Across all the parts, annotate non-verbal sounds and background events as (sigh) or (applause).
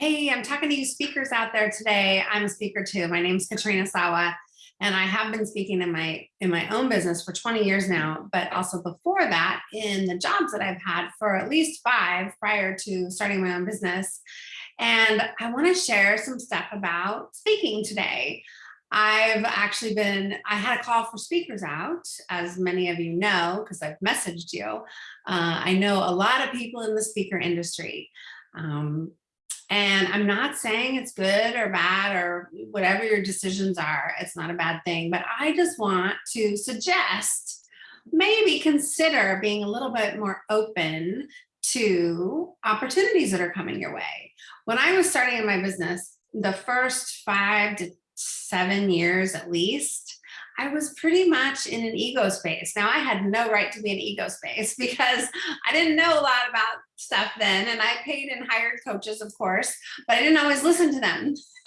Hey, I'm talking to you speakers out there today. I'm a speaker too. My name's Katrina Sawa, and I have been speaking in my in my own business for 20 years now, but also before that in the jobs that I've had for at least five prior to starting my own business. And I want to share some stuff about speaking today. I've actually been, I had a call for speakers out, as many of you know, because I've messaged you. Uh, I know a lot of people in the speaker industry. Um, and I'm not saying it's good or bad or whatever your decisions are, it's not a bad thing, but I just want to suggest maybe consider being a little bit more open to opportunities that are coming your way. When I was starting in my business, the first five to seven years at least, I was pretty much in an ego space. Now I had no right to be in ego space (laughs) because I didn't know a lot about stuff then and I paid and hired coaches, of course, but I didn't always listen to them. (laughs)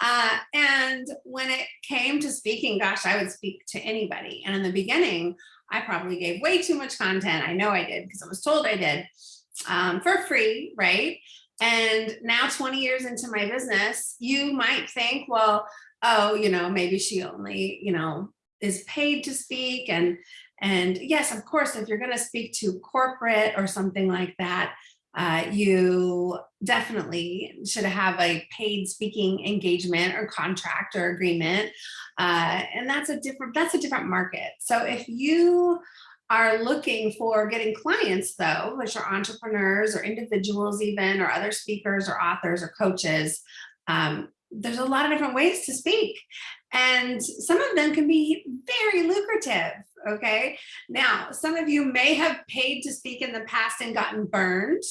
uh, and when it came to speaking, gosh, I would speak to anybody. And in the beginning, I probably gave way too much content. I know I did because I was told I did um, for free, right? And now 20 years into my business, you might think, well, oh, you know, maybe she only, you know, is paid to speak. And, and yes, of course, if you're going to speak to corporate or something like that, uh, you definitely should have a paid speaking engagement or contract or agreement. Uh, and that's a different, that's a different market. So if you are looking for getting clients though, which are entrepreneurs or individuals even, or other speakers or authors or coaches, um, there's a lot of different ways to speak. And some of them can be very lucrative okay? Now some of you may have paid to speak in the past and gotten burned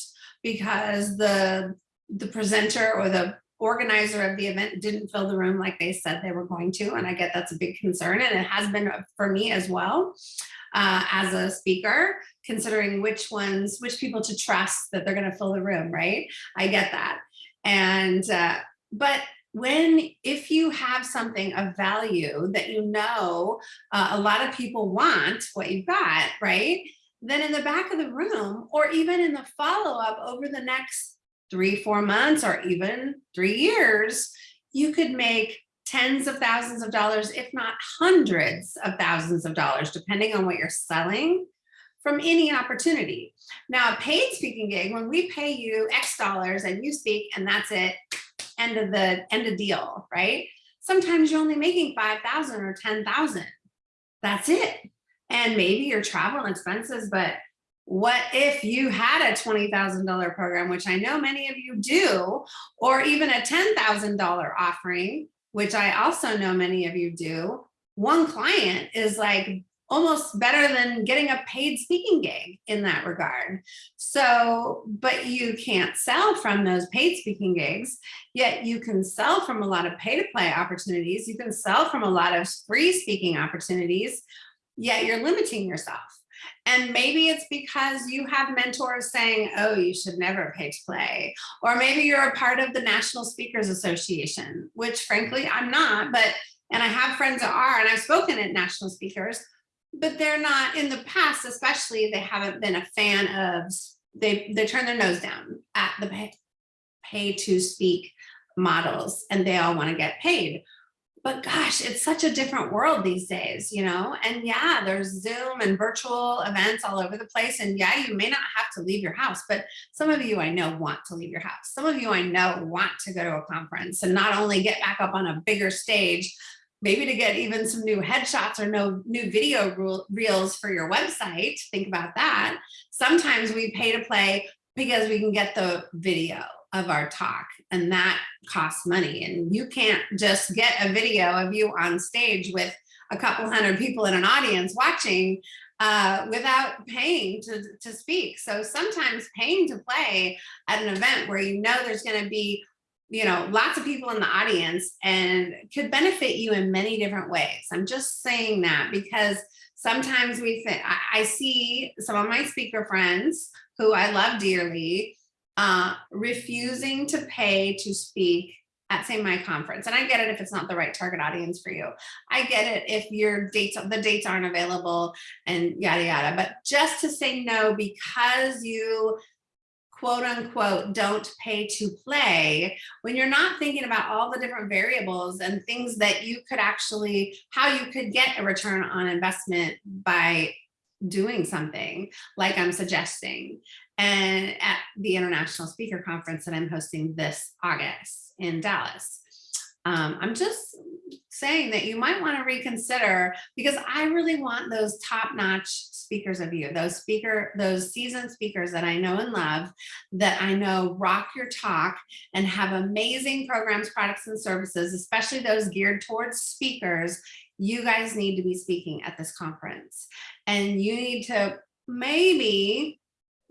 because the the presenter or the organizer of the event didn't fill the room like they said they were going to and i get that's a big concern and it has been for me as well uh, as a speaker considering which ones which people to trust that they're going to fill the room right? I get that. And uh, but when if you have something of value that you know uh, a lot of people want what you've got right? Then in the back of the room or even in the follow-up over the next three four months or even three years you could make tens of thousands of dollars if not hundreds of thousands of dollars depending on what you're selling from any opportunity. Now, a paid speaking gig, when we pay you X dollars and you speak and that's it, end of the end of deal, right? Sometimes you're only making 5,000 or 10,000. That's it. And maybe your travel expenses, but what if you had a $20,000 program, which I know many of you do, or even a $10,000 offering, which I also know many of you do, one client is like almost better than getting a paid speaking gig in that regard. So, but you can't sell from those paid speaking gigs, yet you can sell from a lot of pay to play opportunities. You can sell from a lot of free speaking opportunities, yet you're limiting yourself. And maybe it's because you have mentors saying, oh, you should never pay to play. Or maybe you're a part of the National Speakers Association, which frankly, I'm not, but, and I have friends that are, and I've spoken at national speakers, but they're not in the past, especially they haven't been a fan of, they, they turn their nose down at the pay, pay to speak models and they all want to get paid. But gosh, it's such a different world these days, you know? And yeah, there's Zoom and virtual events all over the place. And yeah, you may not have to leave your house, but some of you I know want to leave your house. Some of you I know want to go to a conference and not only get back up on a bigger stage, maybe to get even some new headshots or no new video reels for your website. Think about that. Sometimes we pay to play because we can get the video of our talk and that costs money. And you can't just get a video of you on stage with a couple hundred people in an audience watching uh, without paying to, to speak. So sometimes paying to play at an event where you know there's gonna be you know, lots of people in the audience and could benefit you in many different ways. I'm just saying that because sometimes we think, I, I see some of my speaker friends who I love dearly, uh, refusing to pay to speak at say my conference. And I get it if it's not the right target audience for you. I get it if your dates, the dates aren't available and yada, yada. But just to say no because you quote unquote, don't pay to play, when you're not thinking about all the different variables and things that you could actually, how you could get a return on investment by doing something like I'm suggesting. And at the International Speaker Conference that I'm hosting this August in Dallas. Um, I'm just saying that you might want to reconsider because I really want those top-notch speakers of you, those speaker, those seasoned speakers that I know and love, that I know rock your talk and have amazing programs, products, and services, especially those geared towards speakers. You guys need to be speaking at this conference and you need to maybe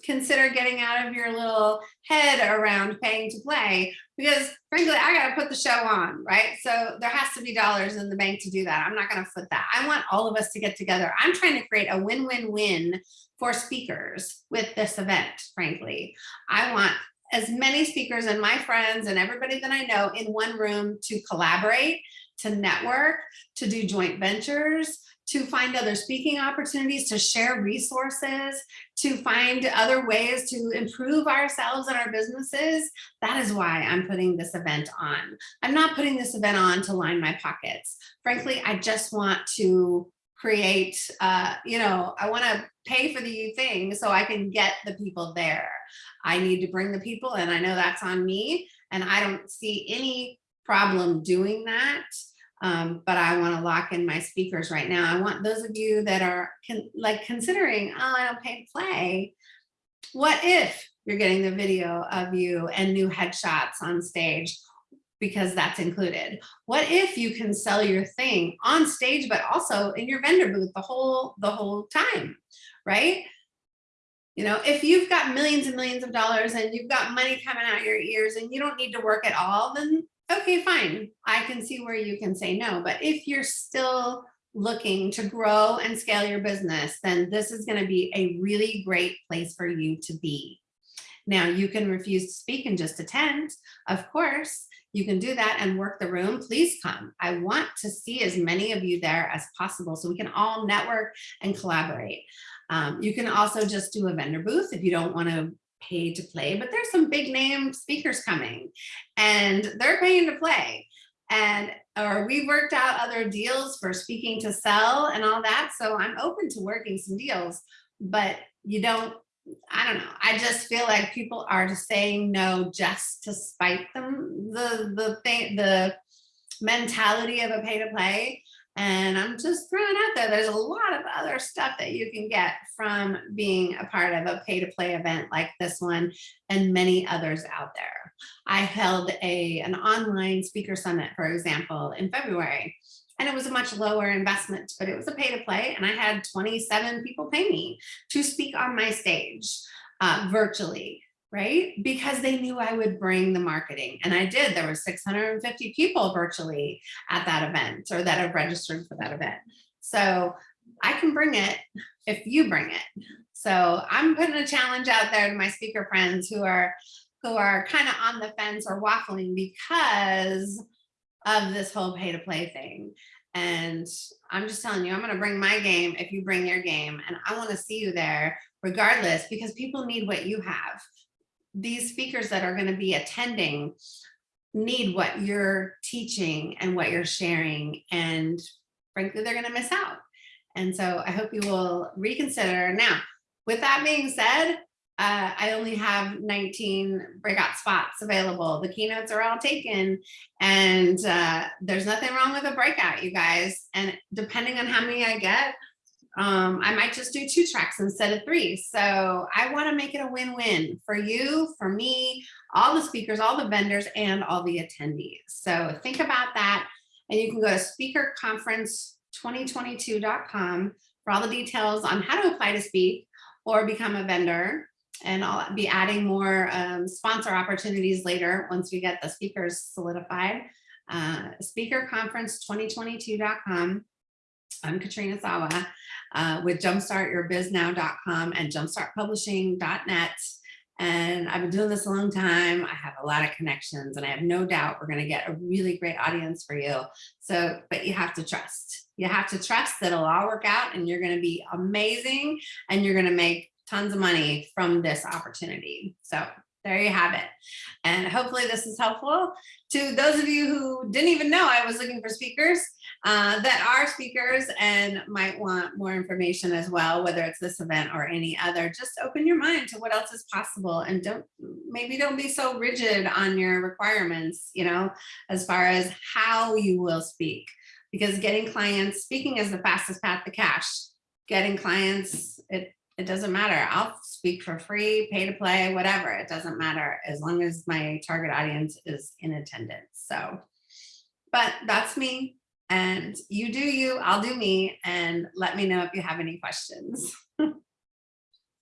consider getting out of your little head around paying to play. Because frankly I got to put the show on right? So there has to be dollars in the bank to do that. I'm not going to foot that. I want all of us to get together. I'm trying to create a win-win-win for speakers with this event frankly. I want as many speakers and my friends and everybody that I know in one room to collaborate to network to do joint ventures to find other speaking opportunities, to share resources, to find other ways to improve ourselves and our businesses. That is why I'm putting this event on. I'm not putting this event on to line my pockets. Frankly, I just want to create, uh, you know, I want to pay for the thing so I can get the people there. I need to bring the people and I know that's on me and I don't see any problem doing that um, but I want to lock in my speakers right now. I want those of you that are con like considering, oh, I don't pay to play. What if you're getting the video of you and new headshots on stage because that's included? What if you can sell your thing on stage, but also in your vendor booth the whole the whole time, right? You know, if you've got millions and millions of dollars and you've got money coming out your ears and you don't need to work at all, then okay, fine. I can see where you can say no. But if you're still looking to grow and scale your business, then this is going to be a really great place for you to be. Now you can refuse to speak and just attend. Of course, you can do that and work the room. Please come. I want to see as many of you there as possible so we can all network and collaborate. Um, you can also just do a vendor booth if you don't want to pay to play, but there's some big name speakers coming and they're paying to play. And or we worked out other deals for speaking to sell and all that. So I'm open to working some deals, but you don't, I don't know. I just feel like people are just saying no just to spite them. The the thing, the mentality of a pay to play and I'm just throwing out there, there's a lot of other stuff that you can get from being a part of a pay to play event like this one and many others out there. I held a, an online speaker summit, for example, in February, and it was a much lower investment, but it was a pay to play. And I had 27 people pay me to speak on my stage uh, virtually right? Because they knew I would bring the marketing and I did. There were 650 people virtually at that event or that have registered for that event. So I can bring it if you bring it. So I'm putting a challenge out there to my speaker friends who are who are kind of on the fence or waffling because of this whole pay to play thing. And I'm just telling you, I'm going to bring my game if you bring your game. And I want to see you there regardless because people need what you have these speakers that are going to be attending need what you're teaching and what you're sharing and frankly they're going to miss out and so i hope you will reconsider now with that being said uh, I only have 19 breakout spots available. The keynotes are all taken and uh, there's nothing wrong with a breakout, you guys. And depending on how many I get, um, I might just do two tracks instead of three. So I want to make it a win-win for you, for me, all the speakers, all the vendors, and all the attendees. So think about that. And you can go to speakerconference2022.com for all the details on how to apply to speak or become a vendor. And I'll be adding more um, sponsor opportunities later once we get the speakers solidified. Uh, speakerconference2022.com. I'm Katrina Sawa uh, with jumpstartyourbiznow.com and jumpstartpublishing.net. And I've been doing this a long time. I have a lot of connections and I have no doubt we're going to get a really great audience for you. So, but you have to trust. You have to trust that it'll all work out and you're going to be amazing and you're going to make tons of money from this opportunity. So there you have it. And hopefully this is helpful to those of you who didn't even know I was looking for speakers uh, that are speakers and might want more information as well, whether it's this event or any other, just open your mind to what else is possible and don't, maybe don't be so rigid on your requirements, you know, as far as how you will speak, because getting clients, speaking is the fastest path to cash. Getting clients, it, it doesn't matter. I'll speak for free, pay to play, whatever. It doesn't matter as long as my target audience is in attendance. So, but that's me. And you do you, I'll do me, and let me know if you have any questions.